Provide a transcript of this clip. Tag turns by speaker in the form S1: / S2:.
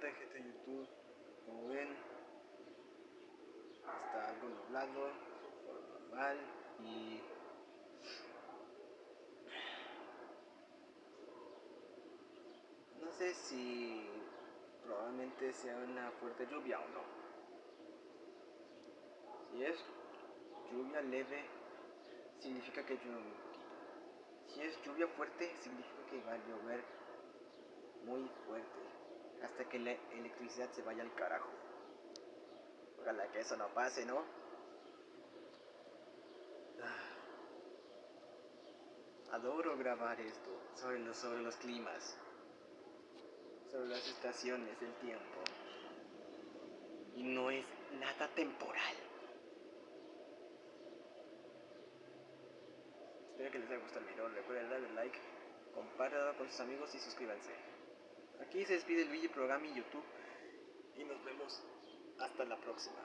S1: tal gente de YouTube? Como ven, está algo nublado, normal y no sé si probablemente sea una fuerte lluvia o no. Si es lluvia leve, significa que llueve un poquito. Si es lluvia fuerte, significa que va a llover muy fuerte que la electricidad se vaya al carajo. Ojalá que eso no pase, ¿no? Ah. Adoro grabar esto sobre los, sobre los climas, sobre las estaciones del tiempo. Y no es nada temporal. Espero que les haya gustado el video. Recuerden darle like, compártelo con sus amigos y suscríbanse. Aquí se despide el Luigi Programa y YouTube. Y nos vemos hasta la próxima.